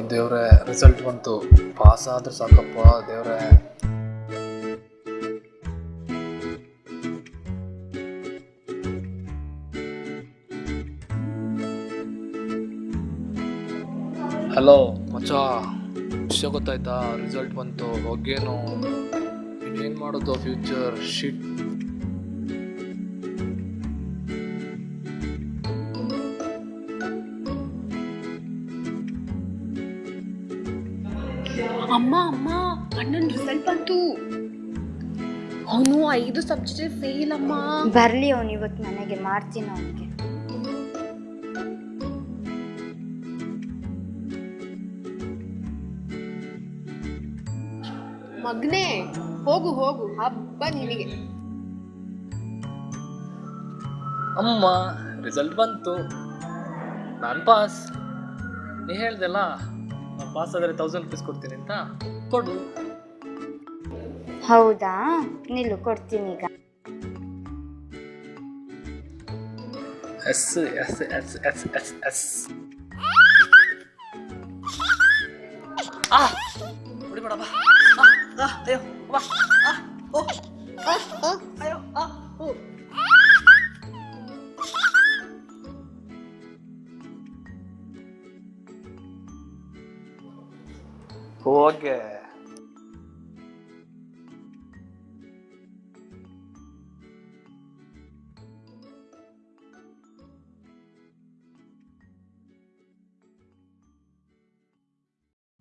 ದೇವ್ರೆ ರಿಸಲ್ಟ್ ಬಂತು. ಪಾಸ್ ಆದ್ರೆ ಸಾಕಪ್ಪ, ದೇವ್ರೆ. ಹಲೋ ಮಚ್ಚ. ವಿಷಯ ಗೊತ್ತಾಯ್ತಾ? ರಿಸಲ್ಟ್ ಬಂತು. ಹೋಗೇನು? ಇನ್ನೇನು ಮಾಡೋದು ಫ್ಯೂಚರ್ ಶಿಟ್ ಅಮ್ಮ ಅಮ್ಮ ಅಣ್ಣನ ರಿಸಲ್ಟ್ ಬಂತು. ಅವನು ಐದು ಸಬ್ಜೆಕ್ಟ್ ಫೇಲ್ ಅಮ್ಮ. ಬರ್ಲಿ ಅವನು ಇವತ್ತು ಮನೆಗೆ ಮಾಡ್ತೀನಿ ಅವನಿಗೆ. ಮಗ್ನೆ ಹೋಗು ಹೋಗು ಹಬ್ಬ ನಿನಗೆ. ಅಮ್ಮ ರಿಸಲ್ಟ್ ಬಂತು. ನಾನು ಪಾಸ್ ನೀ ಹೇಳ್ದಲ್ಲ? ಪಾಸ್ ಆದರೆ ತೌಸಂಡ್ ರುಪೀಸ್ ಕೊಡ್ತೀನಿ ಅಂತ ಕೊಡು. ಹೌದಾ? ನಿಲ್ಲು ಕೊಡ್ತೀನಿ ಈಗ. Yes yes yes yes yes yes. ಆ ಹೊಡಿಬೇಡ ಬಾ ಅಯ್ಯೋ ಬಾ ಓ. ಹೋಗೆ